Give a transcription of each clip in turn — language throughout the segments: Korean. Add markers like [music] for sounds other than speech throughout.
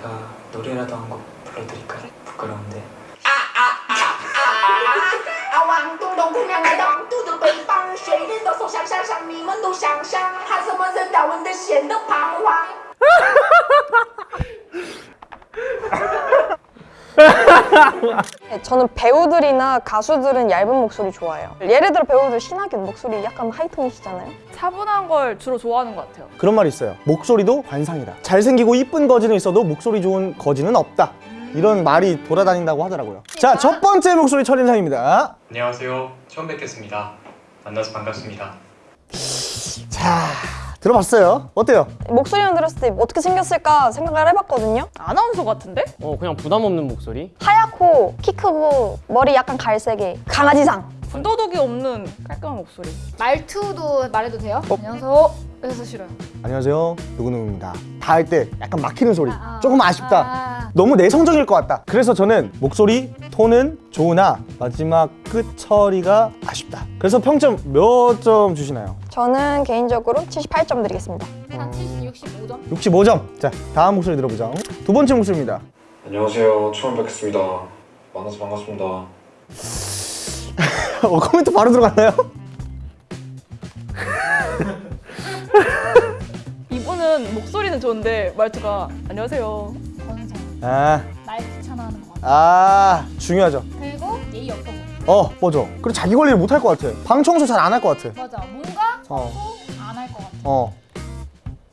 제가 노래라도 한 곡 불러드릴까요? 부끄러운데 [laughs] 저는 배우들이나 가수들은 얇은 목소리 좋아해요. 예를 들어 배우들 신하균 목소리 약간 하이톤이시잖아요. 차분한 걸 주로 좋아하는 것 같아요. 그런 말이 있어요. 목소리도 관상이다. 잘생기고 이쁜 거지는 있어도 목소리 좋은 거지는 없다. 이런 말이 돌아다닌다고 하더라고요. 자 첫 번째 목소리 첫 인상입니다. 안녕하세요. 처음 뵙겠습니다. 만나서 반갑습니다. 자 들어봤어요 어때요? 목소리만 들었을 때 어떻게 생겼을까 생각을 해봤거든요. 아나운서 같은데? 어 그냥 부담 없는 목소리? 하얗고 키 크고 머리 약간 갈색에 강아지상. 군더더기 없는 깔끔한 목소리. 말투도 말해도 돼요? 안녕하세요. 그래서 싫어요. 안녕하세요 누구누구입니다 다 할 때 약간 막히는 소리 아, 아. 조금 아쉽다 아. 너무 내성적일 것 같다 그래서 저는 목소리 톤은 좋으나 마지막 끝 처리가 아쉽다 그래서 평점 몇 점 주시나요? 저는 개인적으로 78점 드리겠습니다. 한 70, 65점? 65점 자 다음 목소리 들어보죠 두 번째 목소리입니다 안녕하세요. 처음 뵙겠습니다. 만나서 반갑습니다. [laughs] 어, 코멘트 바로 들어갔나요? [laughs] 이분은 목소리는 좋은데 말투가 안녕하세요. 아, 말 귀찮아하는 것 같아. 아 중요하죠 그리고 예의 없어 보여. 어 맞아 그리고 자기 관리를 못할 것 같아 방 청소 잘 안 할 것 같아 맞아. 뭔가 어. 안 할 것 같아. 어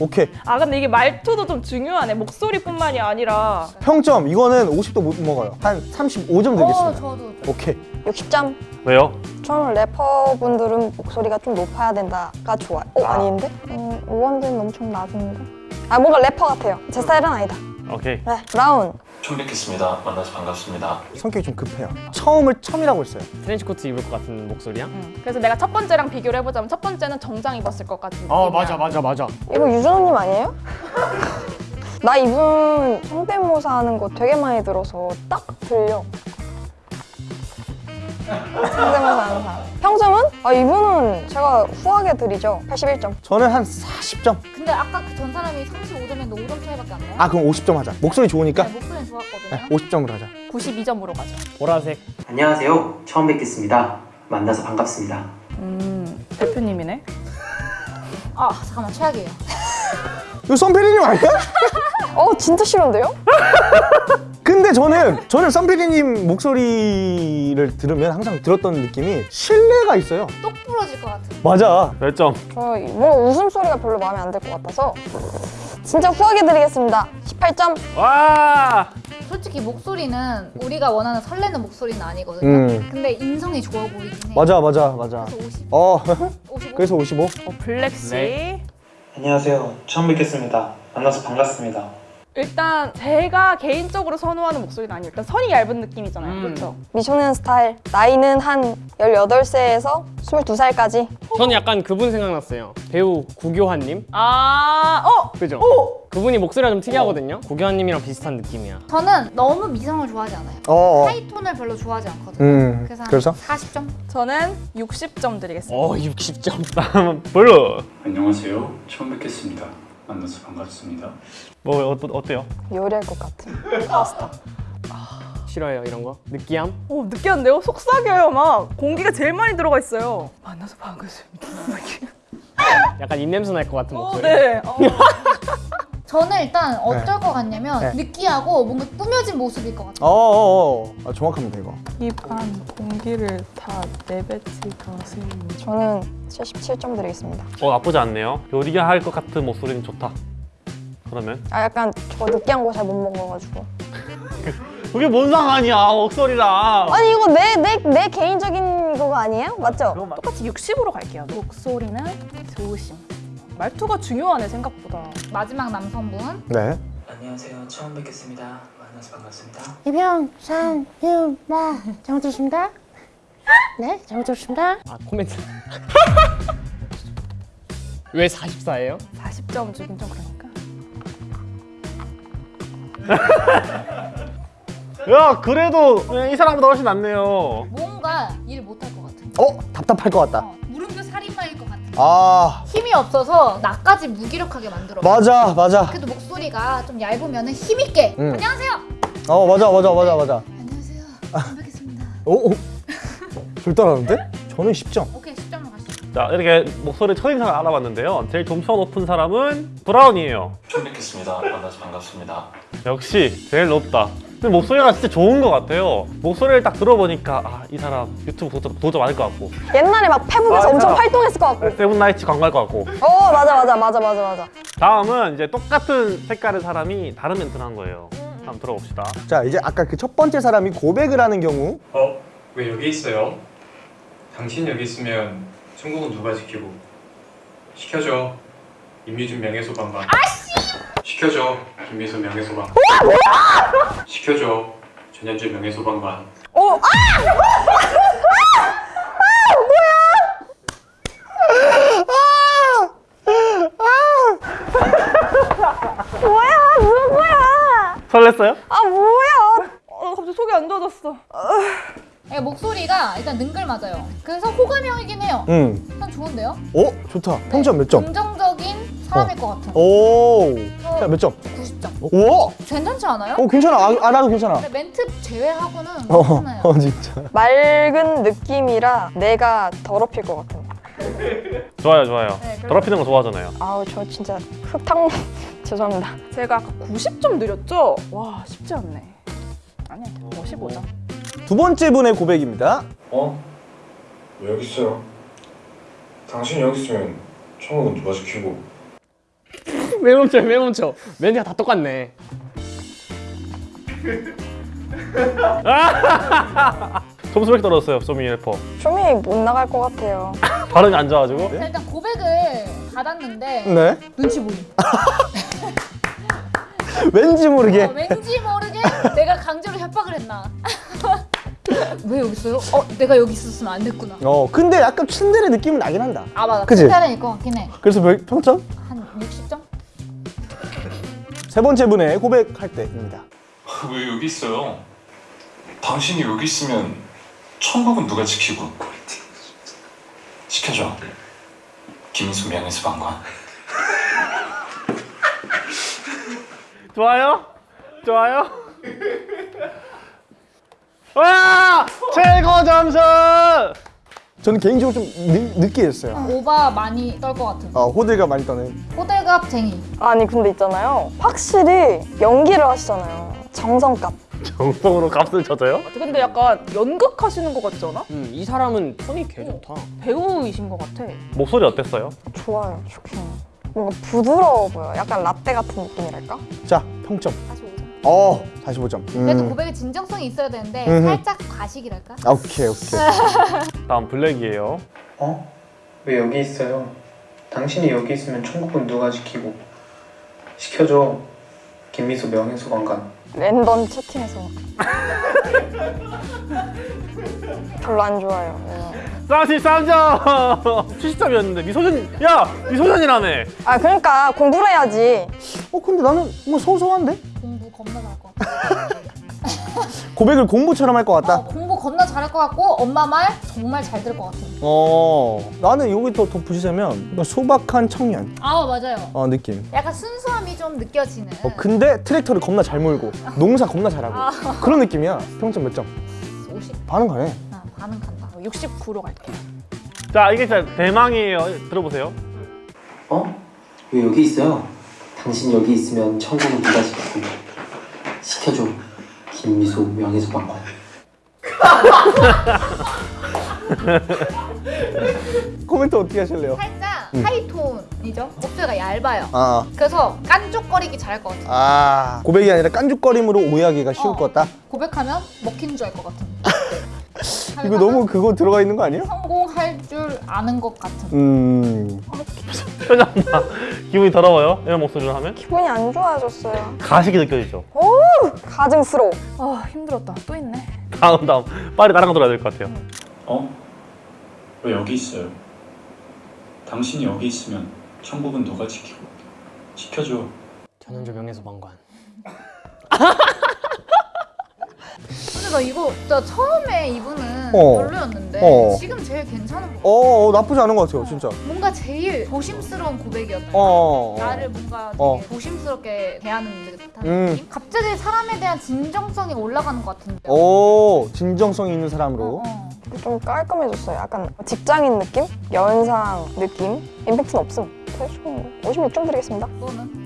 오케이 아 근데 이게 말투도 좀 중요하네. 목소리뿐만이 아니라 평점 이거는 50도 못 먹어요 한 35점 어, 드리겠습니다 저도. 오케이 60점. 왜요? 저는 래퍼분들은 목소리가 좀 높아야 된다가 좋아요. 어 아닌데? 음, 오원재는 엄청 낮은데? 아 뭔가 래퍼 같아요. 제 스타일은 아니다. 오케이. 네, 브라운. 처음 뵙겠습니다 만나서 반갑습니다 성격이 좀 급해요 처음을 처음이라고 했어요 트렌치코트 입을 것 같은 목소리야? 음. 그래서 내가 첫 번째랑 비교를 해보자면 첫 번째는 정장 입었을 것 같은 어 느낌이야. 맞아 맞아 맞아 이거 유준호님 아니에요? [laughs] 나 이분 성대모사 하는 거 되게 많이 들어서 딱 들려. 성대모사 하는 사람. 평점은? 아 이분은 제가 후하게 드리죠. 81점. 저는 한 40점 근데 아까 그 전 사람이 35점인데 5점 차이밖에 안 나요? 아 그럼 50점 하자 목소리 좋으니까 네, 목소리는 좋았거든요. 네, 50점으로 하자 92점으로 가죠. 보라색 안녕하세요. 처음 뵙겠습니다. 만나서 반갑습니다. 음 대표님이네. 아, 잠깐만. 최악이에요. 이거 썸피디님 아니야? [laughs] 어 진짜 싫은데요? [laughs] 근데 저는 저는 썸피디님 목소리를 들으면 항상 들었던 느낌이 신뢰가 있어요 똑 부러질 것 같은. 맞아 몇 점? 저 뭔가 웃음소리가 별로 마음에 안 들 것 같아서 진짜 후하게 드리겠습니다. 18점. 와! 솔직히 목소리는 우리가 원하는 설레는 목소리는 아니거든요. 음. 근데 인성이 좋아 보이긴 해. 맞아 맞아 맞아 그래서 50, 어 55. 그래서 55 어 블랙 씨. 네. 안녕하세요 처음 뵙겠습니다 만나서 반갑습니다 일단 제가 개인적으로 선호하는 목소리는 아니에요. 일단 선이 얇은 느낌이잖아요. 음. 그렇죠? 미소년 스타일. 나이는 한 18세에서 22살까지. 저는 약간 그분 생각났어요 배우 구교환님 아, 어, 그죠? 그분이 목소리가 좀 특이하거든요 구교환님이랑 비슷한 느낌이야 저는 너무 미성을 좋아하지 않아요. 어어 high tone을 별로 좋아하지 않거든요. 음 그래서, 그래서 40점? 저는 60점 드리겠습니다. 어 60점 블루! [laughs] 안녕하세요. 처음 뵙겠습니다. 만나서 반갑습니다. 뭐 어, 어때요? 요리할 것 같은 파스타. [laughs] 싫어해요 이런 거? 느끼함? 오, 느끼한데요? 속삭여요, 막. 공기가 제일 많이 들어가 있어요. 만나서 반갑습니다. [laughs] 약간 입냄새 날 것 같은 어, 목소리 네. 어. [laughs] 저는 일단 어쩔 것 같냐면 네. 느끼하고 뭔가 꾸며진 모습일 것 같아요. 어어어 아, 정확합니다 이거 입안 공기를 다 내뱉을 것을. 저는 77점 드리겠습니다. 어 나쁘지 않네요. 요리할 것 같은 목소리는 좋다. 그러면 아 약간 저 느끼한 거 잘 못 먹어가지고. [laughs] 그게 뭔 상관이야 목소리랑. 아니 이거 내 내 내 개인적인 거가 아니에요? 맞죠? 똑같이 60으로 갈게요. 목소리는 좋으심. 말투가 중요하네, 생각보다. 마지막 남성분 네 안녕하세요 처음 뵙겠습니다 만나서 반갑습니다 이병, 산, 유, 마 잘못 들었습니다. 네, 잘못 들었습니다. 아 코멘트 [laughs] 왜 44예요? 40점 주긴 좀 그러니까. [laughs] 야 그래도 이 사람보다 훨씬 낫네요. 뭔가 일 못할 것 같아. 어? 답답할 것 같다 어, 무릎도 살인마일 것 같아. 아 힘이 없어서 나까지 무기력하게 만들어. 맞아 맞아 그래도 목소리 목소리가 좀 얇으면 힘있게 음. 안녕하세요 어 맞아 맞아 맞아 맞아. 안녕하세요 처음 뵙겠습니다 오, 오. 잘 따라하는데? 저는 10점. 오케이 10점으로 가시죠 자 이렇게 목소리 첫인상을 알아봤는데요. 제일 점수가 높은 사람은 브라운이에요. 처음 뵙겠습니다. 만나서 반갑습니다. 역시 제일 높다. 근데 목소리가 진짜 좋은 것 같아요. 목소리를 딱 들어보니까 아, 이 사람 유튜브 도전, 도전 많을 것 같고 옛날에 막 페북에서 아, 엄청. 활동했을 것 같고. 세븐나이츠 광고할 것 같고 어 맞아 맞아 맞아 맞아 맞아. 다음은 이제 똑같은 색깔의 사람이 다른 멘트를 한 거예요. 한번 들어봅시다. 자 이제 아까 그 첫 번째 사람이 고백을 하는 경우 어? 왜 여기 있어요? 당신 여기 있으면 천국은 누가 지키고 시켜줘 임유진 명예소방관 아씨 시켜줘 김미수 명예소방관 시켜줘 전현주 명예소방관 어 아! 뭐야 누구야? 설렜어요? 아 뭐야? 어, 갑자기 속이 안 좋아졌어. 예, 목소리가 일단 능글 맞아요 그래서 호감형이긴 해요 응. 난 좋은데요? 오 좋다. 평점 몇 점? 긍정적인 사람일 것 같은 오. 자몇 점? 90점 오. 괜찮지 않아요? 어 괜찮아. 아, 알아도 괜찮아. 근데 멘트 제외하고는 어, 괜찮아요 어 [laughs] 진짜. 맑은 느낌이라 내가 더럽힐 것 같은. 좋아요 좋아요. 네, 더럽히는 거 좋아하잖아요. 아우 저 진짜 흙탕 [laughs] 죄송합니다. 제가 아까 90점 드렸죠? 와 쉽지 않네. 아니야 55점. 두 번째 분의 고백입니다. 어? 왜 여기 있어요? 당신 여기 있으면 천국은 누가 지키고 왜 멈춰 왜 멈춰 멘트가 다 똑같네 점수 왜 이렇게 떨어졌어요, 소미 래퍼? 좀이 못 나갈 것 같아요. [laughs] 발음이 안 좋아가지고. 자, 일단 고백을 받았는데 네. 눈치 보임 [laughs] 왠지 모르게. 어, 왠지 모르게 내가 강제로 협박을 했나 [laughs] 왜 여기 있어요? 어 내가 여기 있었으면 안 됐구나 어 근데 약간 츤데레 느낌은 나긴 한다. 아 맞아 그치? 칭찬일 것 같긴 해한 그래서 몇, 평점? 60점? 세 번째 분의 고백할 때입니다. 왜 여기 있어요? 당신이 여기 있으면 천국은 누가 지키고 시켜줘. 김민수 명예소방관. [laughs] 좋아요? 좋아요? [laughs] 와! 최고 점수! 저는 개인적으로 좀 느, 느끼했어요. 오바 많이 떨 것 같은 어, 호들가 많이 떠는. 호들갑쟁이 아니 근데 있잖아요. 확실히 연기를 하시잖아요. 정성값. 정성으로 값을 쳐줘요? 근데 약간 연극하시는 것 같지 않아? 음, 이 사람은 톤이 개 좋다 배우이신 것 같아. 목소리 어땠어요? 좋아요. 좋긴. 뭔가 부드러워 보여. 약간 라떼 같은 느낌이랄까? 자 평점. 45점 어 45점. 그래도 음. 고백에 진정성이 있어야 되는데 음흠. 살짝 과식이랄까? 아, 오케이 오케이. [laughs] 다음 블랙이에요. 어? 왜 여기 있어요? 당신이 여기 있으면 천국은 누가 지키고 시켜줘 김미수 명예소방관 랜덤 채팅에서. [laughs] 별로 안 좋아요. 네. 33점! 70점이었는데 미소년 야! 미소년이라며! 아 그러니까 공부를 해야지. 어 근데 나는 뭐 소소한데? 겁나 잘할 것 같아 [laughs] 고백을 공부처럼 할것 어, 같다. 공부 겁나 잘할 것 같고 엄마 말 정말 잘 들을 것 같은 어 나는 여기 더 덧붙이자면 소박한 청년 아 맞아요 어 느낌. 약간 순수함이 좀 느껴지는 어 근데 트랙터를 겁나 잘 몰고 농사 겁나 잘하고 그런 느낌이야. 평점 몇 점? 50 반응 가네. 아, 반응 간다 69로 갈게요. 자 이게 진짜 대망이에요. 들어보세요. 어? 왜 여기 있어요? 당신 여기 있으면 천국은 누가 지키고 시켜줘 김미수 명예소방관 [laughs] 코멘트 어떻게 하실래요? 살짝 음. 하이톤이죠 목소리가 얇아요 아, 그래서 깐족거리기 잘할 것 같아 아 고백이 아니라 깐죽거림으로 오해하기가 쉬울 어. 것 같다. 고백하면 먹히는 줄알 것 같은 [laughs] 이거 너무 그거 들어가 있는 거 아니에요? 성공할 줄 아는 것 같은 음. 표정 봐. 기분이 더러워요? 이런 목소리를 하면? 기분이 안 좋아졌어요. 가식이 느껴지죠? 오 가증스러워. 아 힘들었다. 또 있네. 다음 다음 빨리 나랑 들어야 될 것 같아요. 어? 왜 여기 있어요? 당신이 여기 있으면 천국은 누가 지키고 시켜줘. 전현주 명예소방관 나 이거 진짜 처음에 이분은 어. 별로였는데 어. 지금 제일 괜찮은 거. 어, 어 나쁘지 않은 것 같아요 진짜 뭔가 제일 조심스러운 고백이었다. 어, 어. 나를 뭔가 되게 어. 조심스럽게 대하는 듯한 음. 느낌? 갑자기 사람에 대한 진정성이 올라가는 것 같은데. 오 진정성 있는 사람으로 어. 좀 깔끔해졌어요. 약간 직장인 느낌? 연상 느낌? 임팩트는 없음. 대충 56점 드리겠습니다. 너는?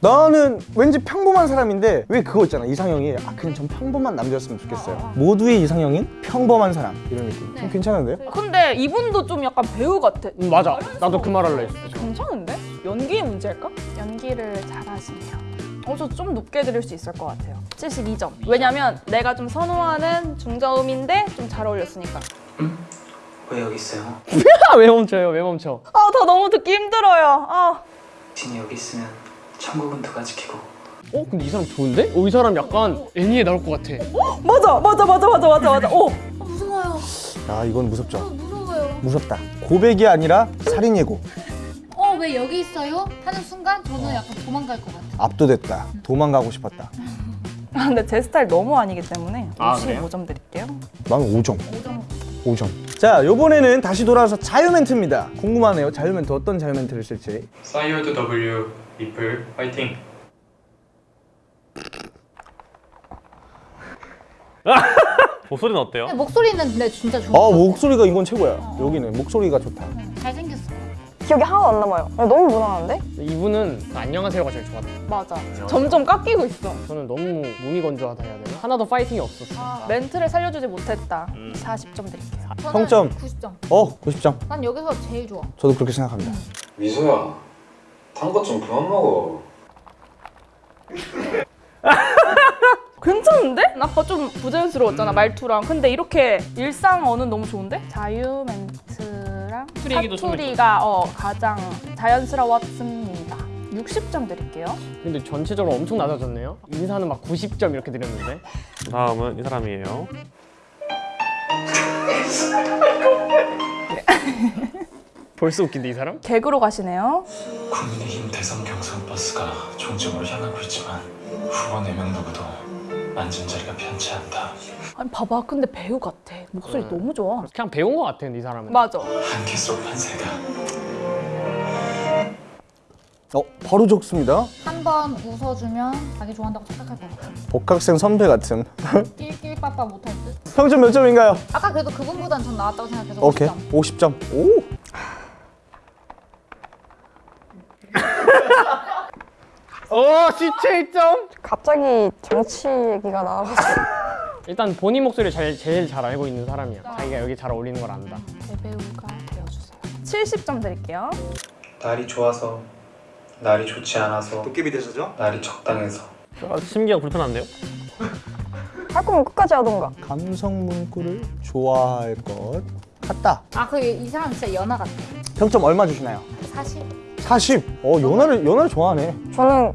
나는 왠지 평범한 사람인데 왜 그거 있잖아 이상형이 아 그냥 전 평범한 남자였으면 좋겠어요 모두의 이상형인 평범한 사람 이런 느낌 좀 괜찮은데요? 근데 이분도 좀 약간 배우 같아. 음, 맞아. 나도 그 말 할래. 괜찮은데? 연기의 문제일까? 연기를 잘하시네요. 어, 저좀 높게 드릴 수 있을 것 같아요. 72점. 왜냐면 내가 좀 선호하는 중저음인데 좀 잘 어울렸으니까. 왜 여기 있어요? [laughs] 왜 멈춰요? 왜 멈춰? 아, 더 너무 듣기 힘들어요. 아. 당신이 여기 있으면 천국은 누가 지키고 어? 근데 이 사람 좋은데? 어, 이 사람 약간 애니에 나올 것 같아. 맞아, 맞아, 맞아, 맞아, 맞아, 맞아. 오. 어, 무서워요. 아 이건 무섭죠 무서워요. 무섭다 고백이 아니라 살인 예고 어, 왜 여기 있어요? 하는 순간 저는 약간 도망갈 것 같아. 압도됐다 도망가고 싶었다 아, 근데 제 스타일 너무 아니기 때문에 아, 그래요? 55점 드릴게요. 난 5점 5점 자 요번에는 다시 돌아와서 자유 멘트입니다 궁금하네요 자유 멘트 어떤 자유 멘트를 쓸지 사이어드 W 리플 화이팅. [laughs] 목소리는 어때요? 목소리는 근데 진짜 좋은 아. 목소리가 이건 최고야 여기는 목소리가 좋다 잘생겼어. 기억이 하나도 안 남아요. 너무 무난한데? 이분은 그 안녕하세요가 제일 좋았다. 맞아. 점점 깎이고 있어. 저는 너무 무미건조하다 해야 되나? 하나도 파이팅이 없었어. 멘트를 살려주지 못했다. 40점 드릴게요. 평점 90점. 어 90점 난 여기서 제일 좋아. 저도 그렇게 생각합니다 미소야 단것좀 그만 먹어 [laughs] 괜찮은데? 아까 좀 부자연스러웠잖아 말투랑 근데 이렇게 일상 어는 너무 좋은데? 자유 멘트랑 사투리가 어, 가장 자연스러웠습니다 60점 드릴게요 근데 전체적으로 엄청 낮아졌네요. 인사는 막 90점 이렇게 드렸는데. 다음은 이 사람이에요. [laughs] 벌써 웃긴데 이 사람? 개그로 가시네요 국민의힘 대선 경선 버스가 종점으로 향하고 있지만 후보 4명 누구도 앉은 자리가 편치 않다. 아니 봐봐 근데 배우 같아 목소리 네. 너무 좋아 그냥 배운 것 같아, 이 사람은. 맞아 한기 속 판세가 어 바로 적습니다 한 번 웃어주면 자기 좋아한다고 착각할 것 같아. 복학생 선배 같은 [laughs] 낄낄빠빠 못할 듯. 평점 몇 점인가요? 아까 그래도 그분보단 전 나았다고 생각해서 오케이 50점. 50점 오 어, 17점? 갑자기 정치 얘기가 나와가지고. [laughs] 일단 본인 목소리를 잘, 제일 잘 알고 있는 사람이야. 자기가 여기 잘 어울리는 걸 안다. 대배우가 되어주세요 70점 드릴게요 날이 좋아서 날이 좋지 않아서 도깨비 대사죠? 날이 적당해서 아, 심기가 불편한데요? 할 거면 끝까지 하던가. 감성 문구를 좋아할 것 같다 아, 그 이 사람 진짜 연하 같아. 평점 얼마 주시나요? 사실. 40. 어 연하를 연하를 좋아하네. 저는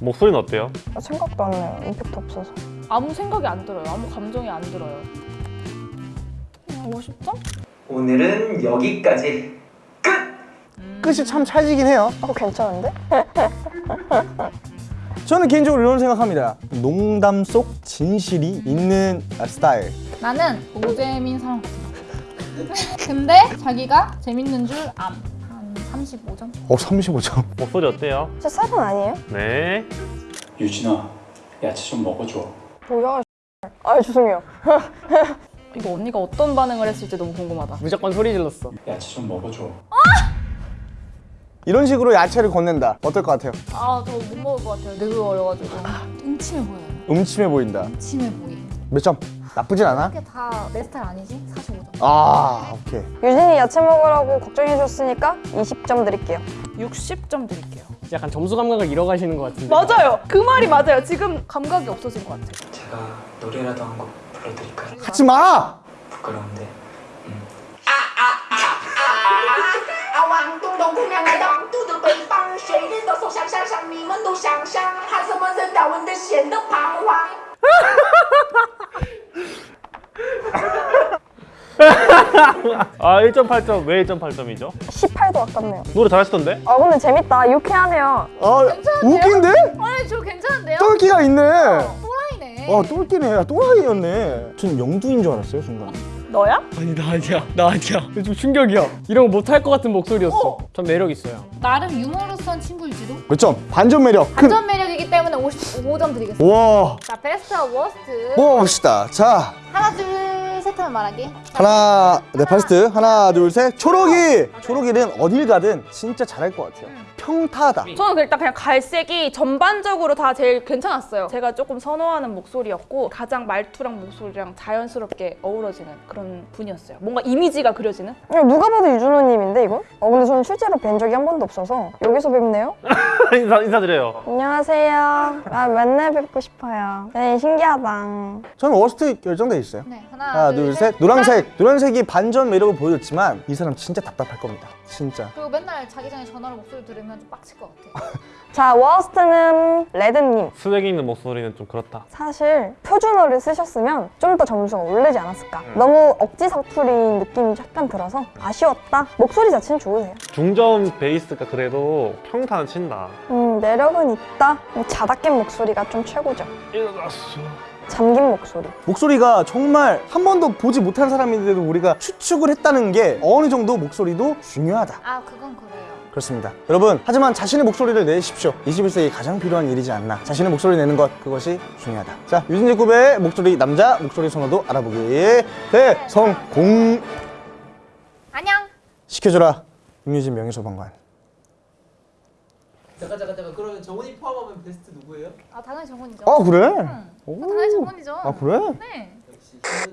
목소리는 어때요? 생각도 안 나요. 임팩트 없어서. 아무 생각이 안 들어요 아무 감정이 안 들어요 그냥 50점? 오늘은 여기까지 끝이 참 찰지긴 해요. 어 괜찮은데? [laughs] 저는 개인적으로 이런 생각합니다. 농담 속 진실이 있는 스타일. 나는 노재민 사람. [laughs] 근데 자기가 재밌는 줄 암. 한 35점? 어 35점. [laughs] 목소리 어때요? 저 쌀은 아니에요? 네. 유진아, 야채 좀 먹어줘. 뭐야? 아 죄송해요. [laughs] 이거 언니가 어떤 반응을 했을지 너무 궁금하다 무조건 소리 질렀어. 야채 좀 먹어줘. 이런 식으로 야채를 건넨다. 어떨 것 같아요? 아 저 못 먹을 것 같아요 내가 어려가지고 음침해 보여요. 음침해 보인다. 음침해 보이. 몇 점? 나쁘진 않아? 이게 다 내 스타일 아니지? 45점. 아 오케이. 유진이 야채 먹으라고 걱정해 주셨으니까 20점 드릴게요. 60점 드릴게요 약간 점수 감각을 잃어가시는 것 같은데. 맞아요 그 말이 맞아요 지금 감각이 없어진 것 같아요 제가 노래라도 한 곡 불러드릴까요? 하지 마. 부끄러운데 [laughs] 아 1.8점 왜 1.8점이죠? 18도 아깝네요. 노래 잘하시던데? 아 근데 재밌다. 유쾌하네요. 아 웃긴데? 아니 저 괜찮은데요? 똘끼가 있네. 또라이네. 똘끼네. 와 똘끼네 야 또라이였네 전 영두인 줄 알았어요 순간 너야? 아니 나 아니야 나 아니야 좀 충격이야 이런 거 못할 것 같은 목소리였어 전 매력 있어요 나름 유머러스한 친구일지도. 몇 점? 반전 매력 큰 반전 매력이기 때문에 55점 드리겠습니다. 와 자, 베스트와 worst. 뽑아봅시다 자 하나, 둘, 셋 하면 말하기. 하나 네 베스트. 하나 둘 셋. 초록이. 초록이는 어딜 가든 진짜 잘할 것 같아요 평타다 저는 일단 그냥 갈색이 전반적으로 다 제일 괜찮았어요. 제가 조금 선호하는 목소리였고 가장 말투랑 목소리랑 자연스럽게 어우러지는 그런 분이었어요. 뭔가 이미지가 그려지는? 이거 누가 봐도 유준호님인데 이거? 어 근데 저는 실제로 뵌 적이 한 번도 없어서 여기서 뵙네요? [laughs] 인사, 인사드려요. 안녕하세요. 아 맨날 뵙고 싶어요. 네 신기하다. 저는 워스트 결정돼 있어요 네, 하나, 하나 둘셋 노란색 노란색이 반전 매력을 보여줬지만 이 사람 진짜 답답할 겁니다 진짜 그리고 맨날 자기 전에 전화로 목소리 들으면 좀 빡칠 것 같아. [laughs] 자 worst는 레드님. 쓰레기 있는 목소리는 좀 그렇다. 사실 표준어를 쓰셨으면 좀 더 점수가 오르지 않았을까. 너무 억지 사투리인 느낌이 약간 들어서 아쉬웠다. 목소리 자체는 좋으세요. 중저음 베이스가 그래도 평타는 친다. 음 매력은 있다. 자다 깬 목소리가 좀 최고죠. 일어났어. 잠긴 목소리. 목소리가 정말 한 번도 보지 못한 사람인데도 우리가 추측을 했다는 게 어느 정도 목소리도 중요하다 아, 그건 그래요. 그렇습니다 여러분 하지만 자신의 목소리를 내십시오 21세기 가장 필요한 일이지 않나 자신의 목소리 내는 것 그것이 중요하다 자 유진재 굽의 목소리 남자 목소리 선호도 알아보기 대성공 안녕. 시켜줘라 임유진 명예소방관 잠깐 잠깐 잠깐 그러면 정훈이 포함하면 베스트 누구예요? 아, 당연히 정훈이죠. 아 그래? 응. 당연히 정훈이죠. 아 그래? 네.